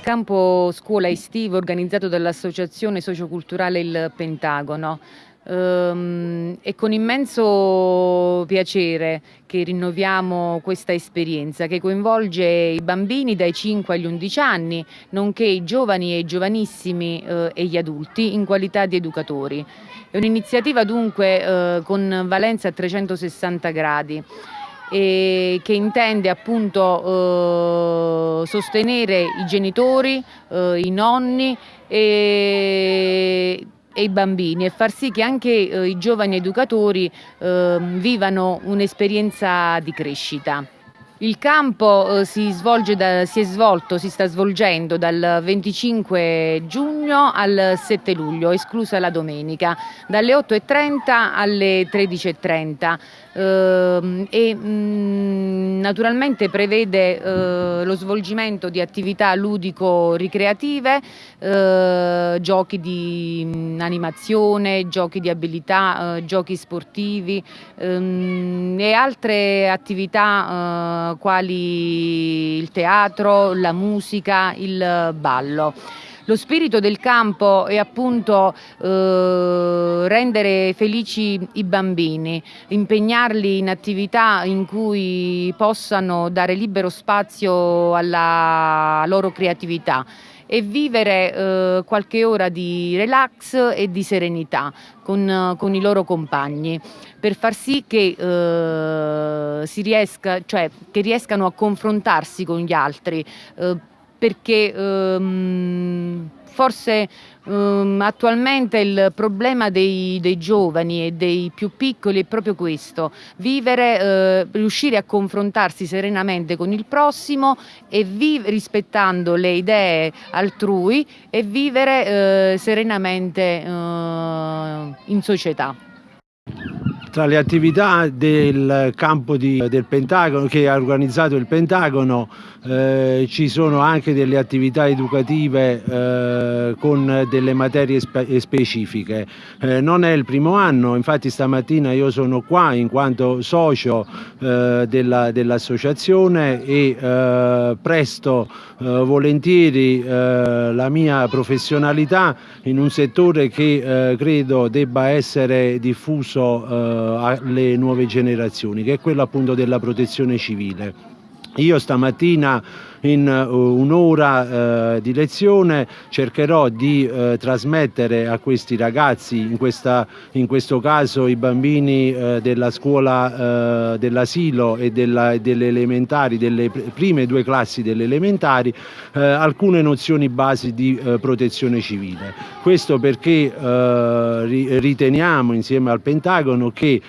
campo scuola estivo organizzato dall'Associazione Socioculturale Il Pentagono. Um, è con immenso piacere che rinnoviamo questa esperienza che coinvolge i bambini dai 5 agli 11 anni, nonché i giovani e i giovanissimi eh, e gli adulti in qualità di educatori. È un'iniziativa dunque eh, con valenza a 360 gradi e che intende appunto eh, sostenere i genitori, eh, i nonni e, e, i bambini e far sì che anche eh, i giovani educatori ehm, vivano un'esperienza di crescita. Il campo eh, si, da, si, è svolto, si sta svolgendo dal 25 giugno al 7 luglio, esclusa la domenica, dalle 8.30 alle 13.30 eh, e mh, mm, naturalmente prevede eh, lo svolgimento di attività ludico-ricreative, eh, giochi di mh, mm, animazione, giochi di abilità, eh, giochi sportivi ehm, e altre attività eh, quali il teatro, la musica, il ballo. Lo spirito del campo è appunto eh, rendere felici i bambini, impegnarli in attività in cui possano dare libero spazio alla loro creatività e vivere eh, qualche ora di relax e di serenità con, con i loro compagni per far sì che, eh, riesca, cioè, che riescano a confrontarsi con gli altri eh, perché ehm, forse um, attualmente il problema dei, dei, giovani e dei più piccoli è proprio questo, vivere, eh, riuscire a confrontarsi serenamente con il prossimo e rispettando le idee altrui e vivere eh, serenamente eh, in società. Tra le attività del campo di, del Pentagono che ha organizzato il Pentagono eh, ci sono anche delle attività educative eh, con delle materie spe specifiche. Eh, non è il primo anno, infatti stamattina io sono qua in quanto socio eh, dell'associazione e eh, presto eh, volentieri la mia professionalità in un settore che credo debba essere diffuso alle nuove generazioni, che è quello appunto della protezione civile. Io stamattina in uh, un'ora uh, di lezione cercherò di uh, trasmettere a questi ragazzi, in, questa, in questo caso i bambini della scuola dell'asilo e della, delle elementari, delle prime due classi delle elementari, alcune nozioni basi di protezione civile. Questo perché riteniamo insieme al Pentagono che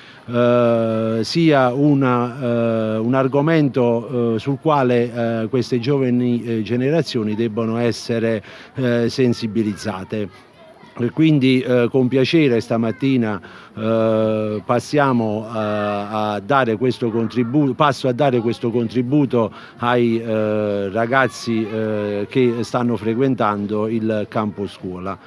sia una, un argomento sul quale queste giovani eh, generazioni debbono essere eh, sensibilizzate. Quindi eh, con piacere stamattina eh, passiamo a, a, dare questo contributo, passo a dare questo contributo ai eh, ragazzi eh, che stanno frequentando il campo scuola.